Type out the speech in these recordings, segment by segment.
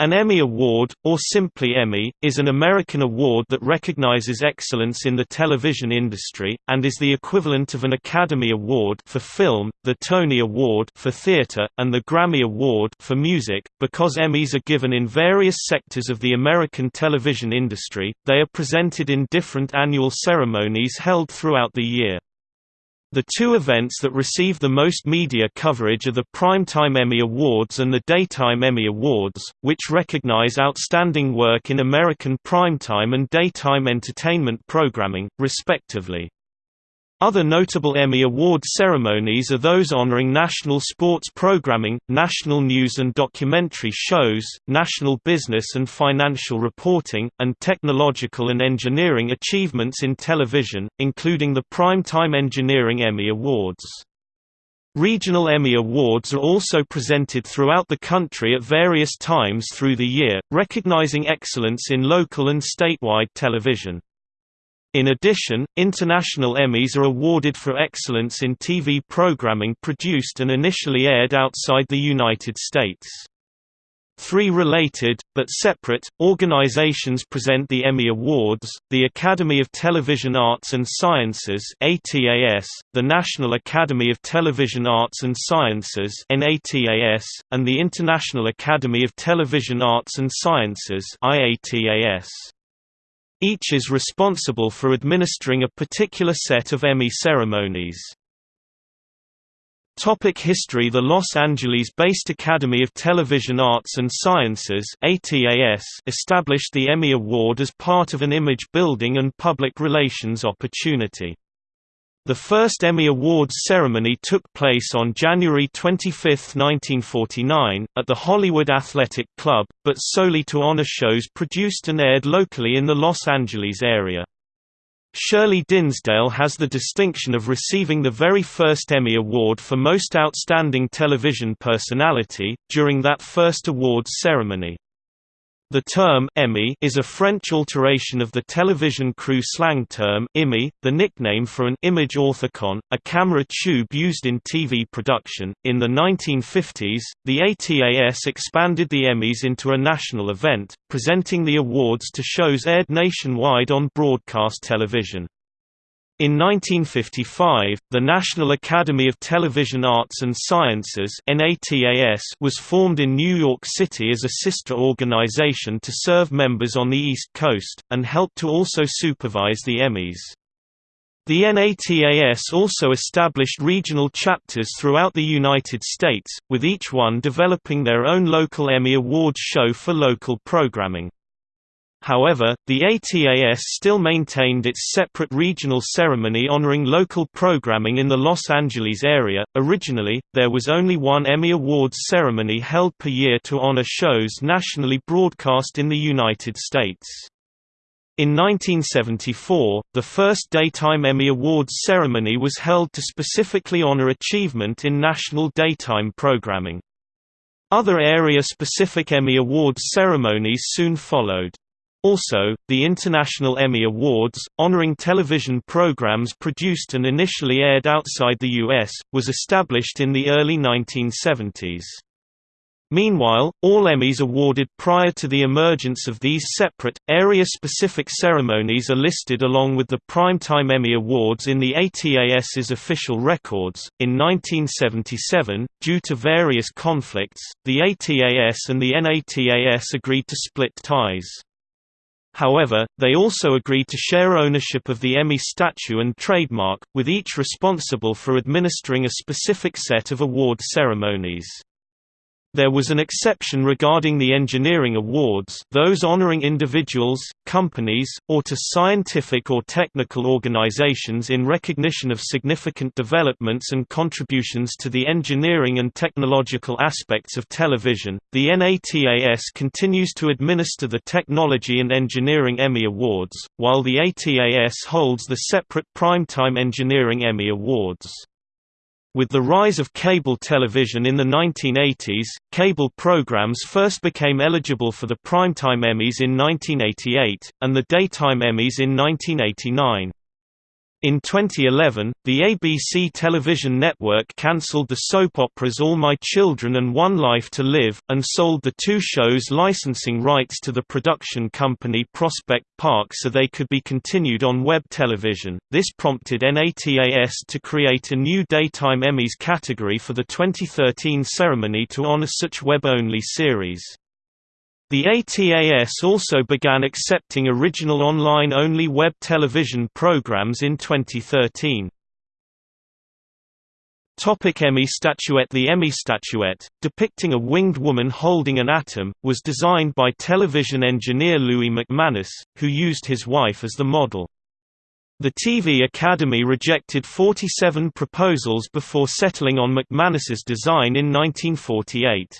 An Emmy Award, or simply Emmy, is an American award that recognizes excellence in the television industry, and is the equivalent of an Academy Award for film, the Tony Award for theater, and the Grammy Award for music. Because Emmys are given in various sectors of the American television industry, they are presented in different annual ceremonies held throughout the year. The two events that receive the most media coverage are the Primetime Emmy Awards and the Daytime Emmy Awards, which recognize outstanding work in American primetime and daytime entertainment programming, respectively. Other notable Emmy Award ceremonies are those honoring national sports programming, national news and documentary shows, national business and financial reporting, and technological and engineering achievements in television, including the Primetime Engineering Emmy Awards. Regional Emmy Awards are also presented throughout the country at various times through the year, recognizing excellence in local and statewide television. In addition, international Emmys are awarded for excellence in TV programming produced and initially aired outside the United States. Three related, but separate, organizations present the Emmy Awards, the Academy of Television Arts and Sciences ATAS, the National Academy of Television Arts and Sciences NATAS, and the International Academy of Television Arts and Sciences IATAS. Each is responsible for administering a particular set of Emmy ceremonies. Topic history The Los Angeles-based Academy of Television Arts and Sciences established the Emmy Award as part of an image-building and public relations opportunity. The first Emmy Awards ceremony took place on January 25, 1949, at the Hollywood Athletic Club, but solely to honor shows produced and aired locally in the Los Angeles area. Shirley Dinsdale has the distinction of receiving the very first Emmy Award for Most Outstanding Television Personality, during that first awards ceremony. The term Emmy is a French alteration of the television crew slang term Immy, the nickname for an image orthicon, a camera tube used in TV production. In the 1950s, the ATAS expanded the Emmys into a national event, presenting the awards to shows aired nationwide on broadcast television. In 1955, the National Academy of Television Arts and Sciences was formed in New York City as a sister organization to serve members on the East Coast, and help to also supervise the Emmys. The NATAS also established regional chapters throughout the United States, with each one developing their own local Emmy Awards show for local programming. However, the ATAS still maintained its separate regional ceremony honoring local programming in the Los Angeles area. Originally, there was only one Emmy Awards ceremony held per year to honor shows nationally broadcast in the United States. In 1974, the first Daytime Emmy Awards ceremony was held to specifically honor achievement in national daytime programming. Other area-specific Emmy Awards ceremonies soon followed. Also, the International Emmy Awards, honoring television programs produced and initially aired outside the U.S., was established in the early 1970s. Meanwhile, all Emmys awarded prior to the emergence of these separate, area-specific ceremonies are listed along with the Primetime Emmy Awards in the ATAS's official records. In 1977, due to various conflicts, the ATAS and the NATAS agreed to split ties. However, they also agreed to share ownership of the Emmy statue and trademark, with each responsible for administering a specific set of award ceremonies. There was an exception regarding the engineering awards those honoring individuals, companies, or to scientific or technical organizations in recognition of significant developments and contributions to the engineering and technological aspects of television. The NATAS continues to administer the Technology and Engineering Emmy Awards, while the ATAS holds the separate Primetime Engineering Emmy Awards. With the rise of cable television in the 1980s, cable programs first became eligible for the Primetime Emmys in 1988, and the Daytime Emmys in 1989. In 2011, the ABC television network cancelled the soap operas All My Children and One Life to Live, and sold the two shows' licensing rights to the production company Prospect Park so they could be continued on web television. This prompted NATAS to create a new Daytime Emmys category for the 2013 ceremony to honor such web-only series. The ATAS also began accepting original online-only web television programs in 2013. Topic Emmy statuette The Emmy statuette, depicting a winged woman holding an atom, was designed by television engineer Louis McManus, who used his wife as the model. The TV Academy rejected 47 proposals before settling on McManus's design in 1948.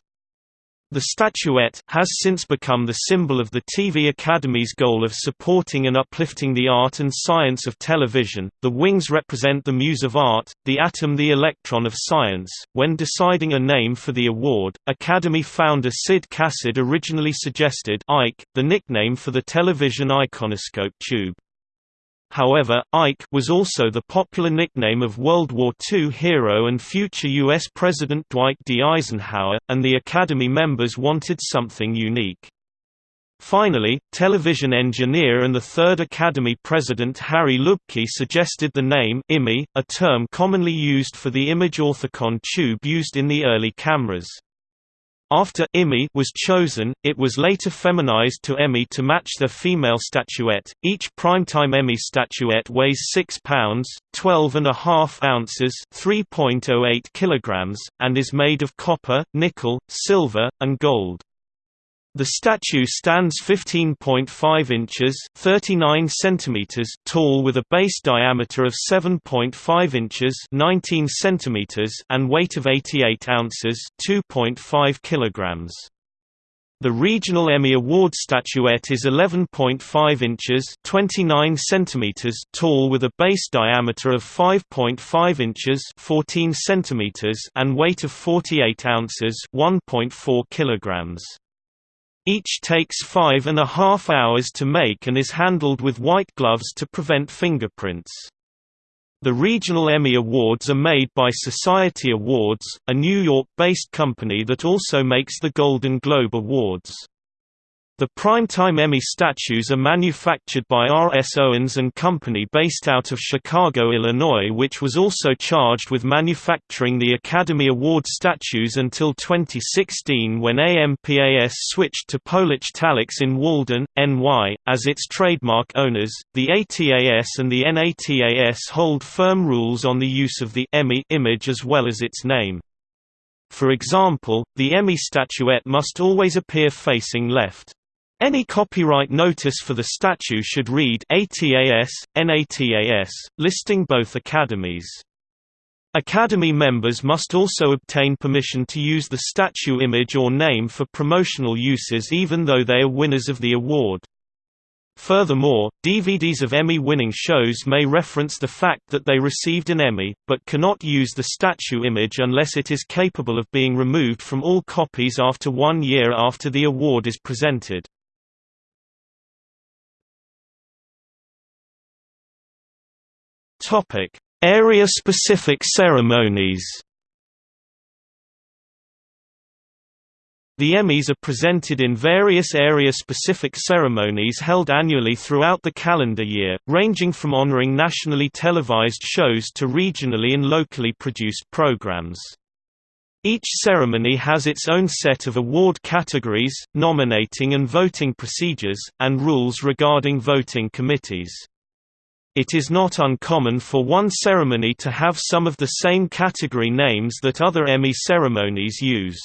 The statuette has since become the symbol of the TV Academy's goal of supporting and uplifting the art and science of television. The wings represent the muse of art, the atom the electron of science. When deciding a name for the award, Academy founder Syd Cassyd originally suggested Ike, the nickname for the television iconoscope tube. However, Ike was also the popular nickname of World War II hero and future U.S. President Dwight D. Eisenhower, and the Academy members wanted something unique. Finally, television engineer and the third Academy president Harry Lubcke suggested the name Immy, a term commonly used for the image orthicon tube used in the early cameras. After Emmy was chosen, it was later feminized to Emmy to match their female statuette. Each primetime Emmy statuette weighs 6 pounds, 12 and a half ounces, 3.08 kilograms, and is made of copper, nickel, silver, and gold. The statue stands 15.5 inches (39 centimeters) tall with a base diameter of 7.5 inches (19 centimeters) and weight of 88 ounces (2.5 kilograms). The Regional Emmy Award statuette is 11.5 inches (29 centimeters) tall with a base diameter of 5.5 inches (14 centimeters) and weight of 48 ounces (1.4 kilograms). Each takes five and a half hours to make and is handled with white gloves to prevent fingerprints. The regional Emmy Awards are made by Society Awards, a New York-based company that also makes the Golden Globe Awards. The Primetime Emmy statues are manufactured by R. S. Owens and Company based out of Chicago, Illinois which was also charged with manufacturing the Academy Award statues until 2016 when AMPAS switched to Polich Tallix in Walden, NY, as its trademark owners. The ATAS and the NATAS hold firm rules on the use of the Emmy image as well as its name. For example, the Emmy statuette must always appear facing left. Any copyright notice for the statue should read ATAS, NATAS, listing both academies. Academy members must also obtain permission to use the statue image or name for promotional uses even though they are winners of the award. Furthermore, DVDs of Emmy-winning shows may reference the fact that they received an Emmy, but cannot use the statue image unless it is capable of being removed from all copies after one year after the award is presented. Topic: Area-specific ceremonies. The Emmys are presented in various area-specific ceremonies held annually throughout the calendar year, ranging from honoring nationally televised shows to regionally and locally produced programs. Each ceremony has its own set of award categories, nominating and voting procedures, and rules regarding voting committees. It is not uncommon for one ceremony to have some of the same category names that other Emmy ceremonies use.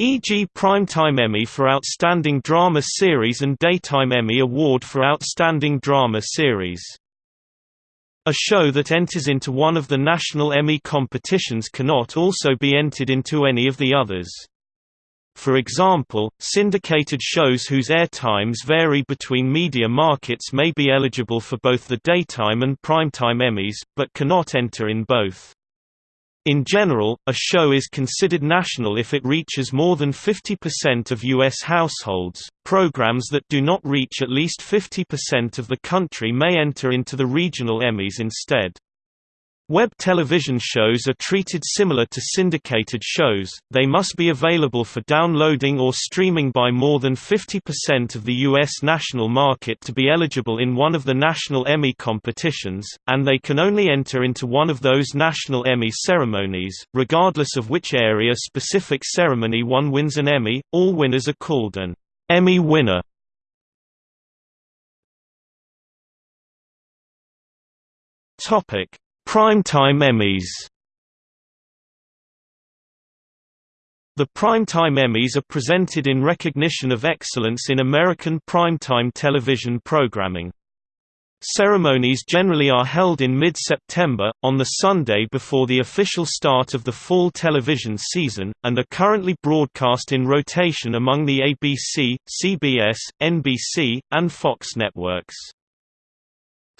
E.g. Primetime Emmy for Outstanding Drama Series and Daytime Emmy Award for Outstanding Drama Series. A show that enters into one of the national Emmy competitions cannot also be entered into any of the others. For example, syndicated shows whose airtimes vary between media markets may be eligible for both the daytime and primetime Emmys, but cannot enter in both. In general, a show is considered national if it reaches more than 50% of U.S. households. Programs that do not reach at least 50% of the country may enter into the regional Emmys instead. Web television shows are treated similar to syndicated shows, they must be available for downloading or streaming by more than 50% of the U.S. national market to be eligible in one of the national Emmy competitions, and they can only enter into one of those national Emmy ceremonies, regardless of which area-specific ceremony one wins an Emmy, all winners are called an Emmy winner. Topic Primetime Emmys The Primetime Emmys are presented in recognition of excellence in American primetime television programming. Ceremonies generally are held in mid-September, on the Sunday before the official start of the fall television season, and are currently broadcast in rotation among the ABC, CBS, NBC, and Fox networks.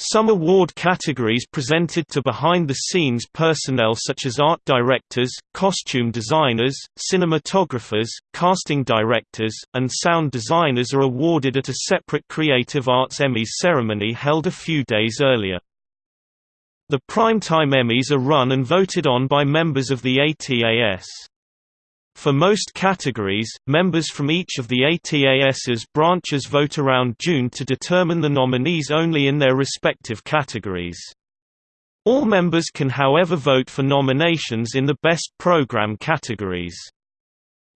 Some award categories presented to behind-the-scenes personnel such as art directors, costume designers, cinematographers, casting directors, and sound designers are awarded at a separate Creative Arts Emmys ceremony held a few days earlier. The Primetime Emmys are run and voted on by members of the ATAS. For most categories, members from each of the ATAS's branches vote around June to determine the nominees only in their respective categories. All members can however vote for nominations in the Best Program categories.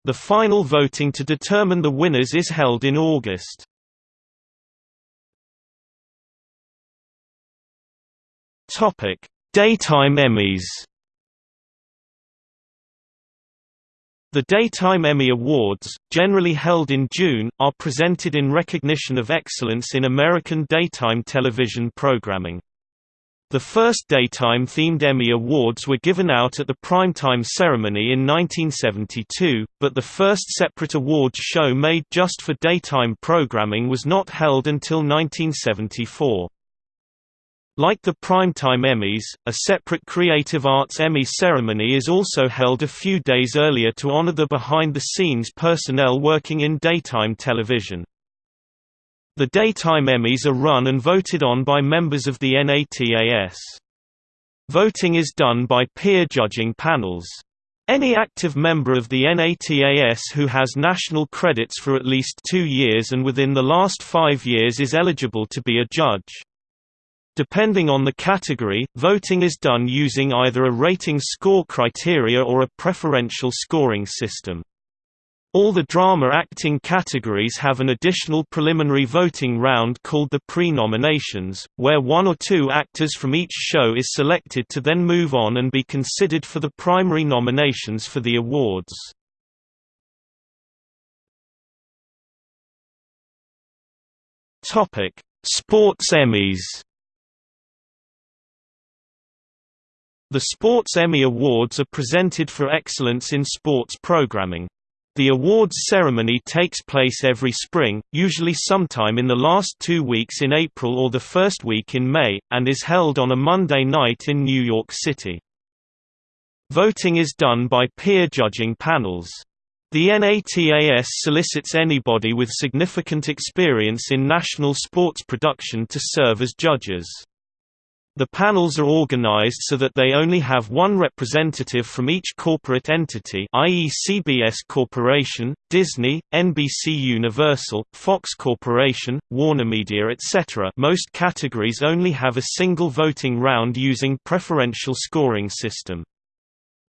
The final voting to determine the winners is held in August. Daytime Emmys The Daytime Emmy Awards, generally held in June, are presented in recognition of excellence in American daytime television programming. The first daytime-themed Emmy Awards were given out at the primetime ceremony in 1972, but the first separate awards show made just for daytime programming was not held until 1974. Like the Primetime Emmys, a separate Creative Arts Emmy ceremony is also held a few days earlier to honor the behind-the-scenes personnel working in daytime television. The Daytime Emmys are run and voted on by members of the NATAS. Voting is done by peer judging panels. Any active member of the NATAS who has national credits for at least two years and within the last five years is eligible to be a judge. Depending on the category, voting is done using either a rating score criteria or a preferential scoring system. All the drama acting categories have an additional preliminary voting round called the pre-nominations, where one or two actors from each show is selected to then move on and be considered for the primary nominations for the awards. Sports Emmys The Sports Emmy Awards are presented for excellence in sports programming. The awards ceremony takes place every spring, usually sometime in the last two weeks in April or the first week in May, and is held on a Monday night in New York City. Voting is done by peer judging panels. The NATAS solicits anybody with significant experience in national sports production to serve as judges. The panels are organized so that they only have one representative from each corporate entity i.e. CBS Corporation, Disney, NBC Universal, Fox Corporation, WarnerMedia etc. Most categories only have a single voting round using preferential scoring system.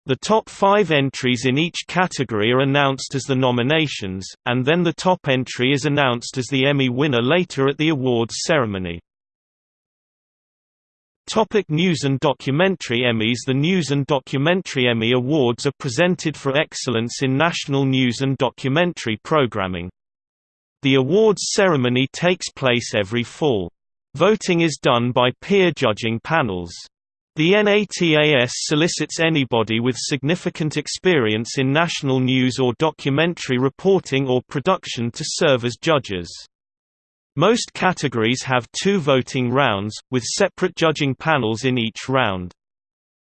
The top five entries in each category are announced as the nominations, and then the top entry is announced as the Emmy winner later at the awards ceremony. Topic News and Documentary Emmys The News and Documentary Emmy Awards are presented for excellence in national news and documentary programming. The awards ceremony takes place every fall. Voting is done by peer judging panels. The NATAS solicits anybody with significant experience in national news or documentary reporting or production to serve as judges. Most categories have two voting rounds, with separate judging panels in each round.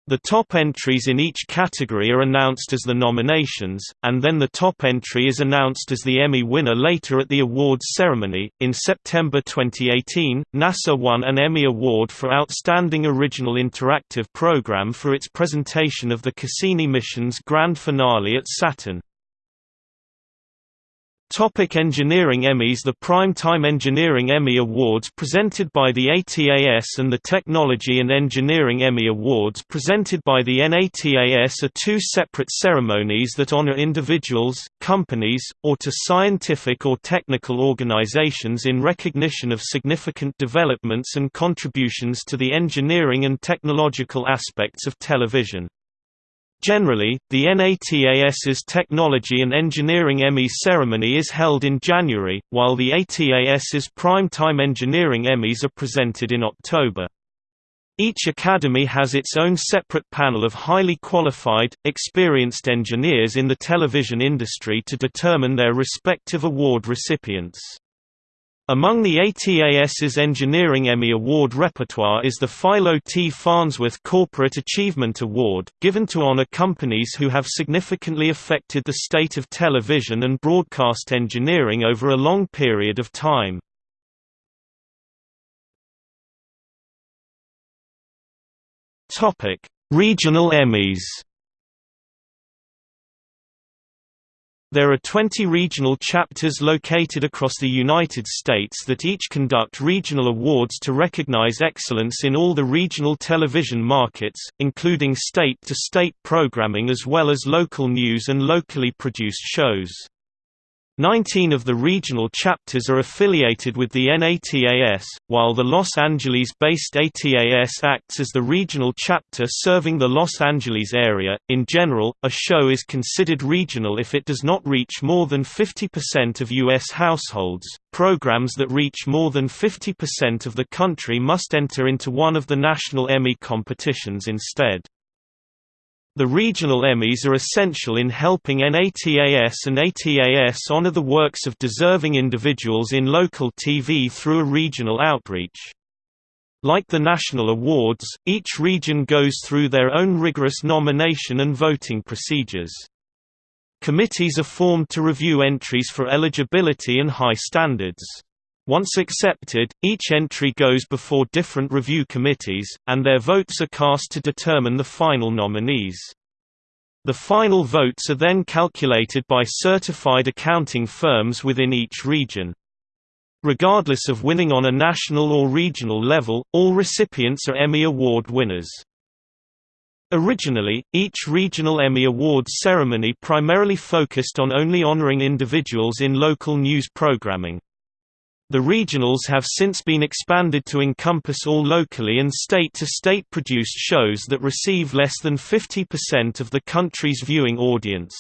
The top entries in each category are announced as the nominations, and then the top entry is announced as the Emmy winner later at the awards ceremony. In September 2018, NASA won an Emmy Award for Outstanding Original Interactive Program for its presentation of the Cassini mission's grand finale at Saturn. Topic Engineering Emmys The Primetime Engineering Emmy Awards presented by the ATAS and the Technology and Engineering Emmy Awards presented by the NATAS are two separate ceremonies that honor individuals, companies, or to scientific or technical organizations in recognition of significant developments and contributions to the engineering and technological aspects of television. Generally, the NATAS's Technology and Engineering Emmy ceremony is held in January, while the ATAS's Primetime Engineering Emmys are presented in October. Each academy has its own separate panel of highly qualified, experienced engineers in the television industry to determine their respective award recipients. Among the ATAS's Engineering Emmy Award repertoire is the Philo T. Farnsworth Corporate Achievement Award, given to honor companies who have significantly affected the state of television and broadcast engineering over a long period of time. Regional Emmys There are 20 regional chapters located across the United States that each conduct regional awards to recognize excellence in all the regional television markets, including state-to-state -state programming as well as local news and locally produced shows. Nineteen of the regional chapters are affiliated with the NATAS, while the Los Angeles-based ATAS acts as the regional chapter serving the Los Angeles area. In general, a show is considered regional if it does not reach more than 50% of U.S. households. Programs that reach more than 50% of the country must enter into one of the national Emmy competitions instead. The regional Emmys are essential in helping NATAS and ATAS honor the works of deserving individuals in local TV through a regional outreach. Like the national awards, each region goes through their own rigorous nomination and voting procedures. Committees are formed to review entries for eligibility and high standards. Once accepted, each entry goes before different review committees, and their votes are cast to determine the final nominees. The final votes are then calculated by certified accounting firms within each region. Regardless of winning on a national or regional level, all recipients are Emmy Award winners. Originally, each regional Emmy Awards ceremony primarily focused on only honoring individuals in local news programming. The regionals have since been expanded to encompass all locally and state-to-state -state produced shows that receive less than 50% of the country's viewing audience.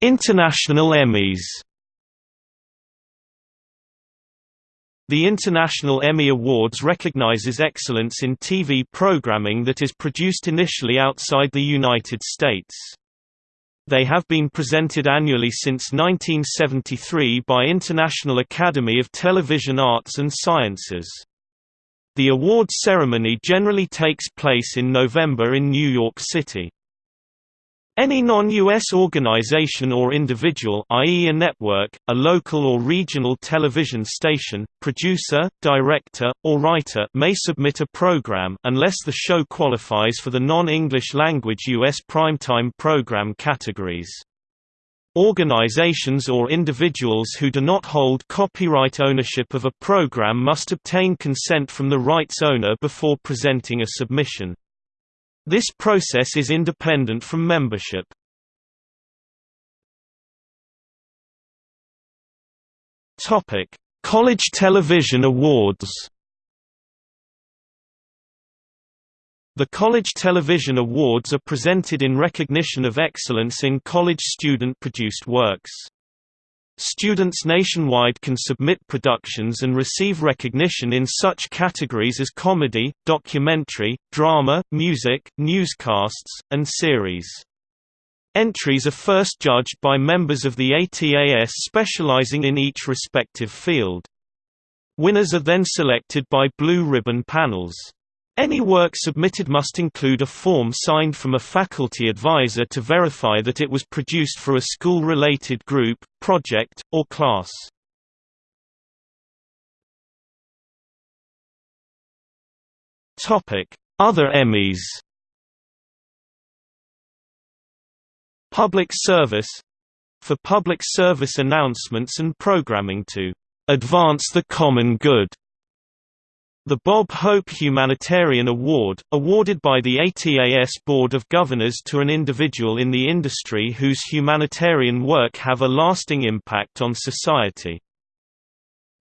International Emmys The International Emmy Awards recognizes excellence in TV programming that is produced initially outside the United States. They have been presented annually since 1973 by International Academy of Television Arts and Sciences. The awards ceremony generally takes place in November in New York City. Any non-U.S. organization or individual i.e. a network, a local or regional television station, producer, director, or writer may submit a program unless the show qualifies for the non-English language U.S. primetime program categories. Organizations or individuals who do not hold copyright ownership of a program must obtain consent from the rights owner before presenting a submission. This process is independent from membership. Topic: College Television Awards. The College Television Awards are presented in recognition of excellence in college student-produced works. Students nationwide can submit productions and receive recognition in such categories as comedy, documentary, drama, music, newscasts, and series. Entries are first judged by members of the ATAS specializing in each respective field. Winners are then selected by blue ribbon panels. Any work submitted must include a form signed from a faculty advisor to verify that it was produced for a school-related group, project, or class. Other Emmys Public service for public service announcements and programming to advance the common good. The Bob Hope Humanitarian Award, awarded by the ATAS Board of Governors to an individual in the industry whose humanitarian work have a lasting impact on society.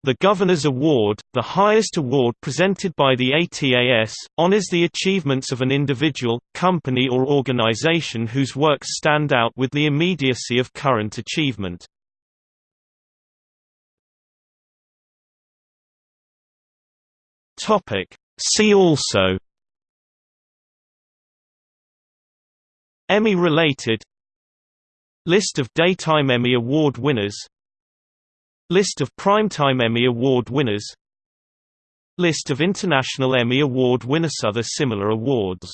The Governor's Award, the highest award presented by the ATAS, honors the achievements of an individual, company or organization whose works stand out with the immediacy of current achievement. Topic. See also. Emmy-related List of Daytime Emmy Award winners. List of Primetime Emmy Award winners. List of International Emmy Award winners. Other similar awards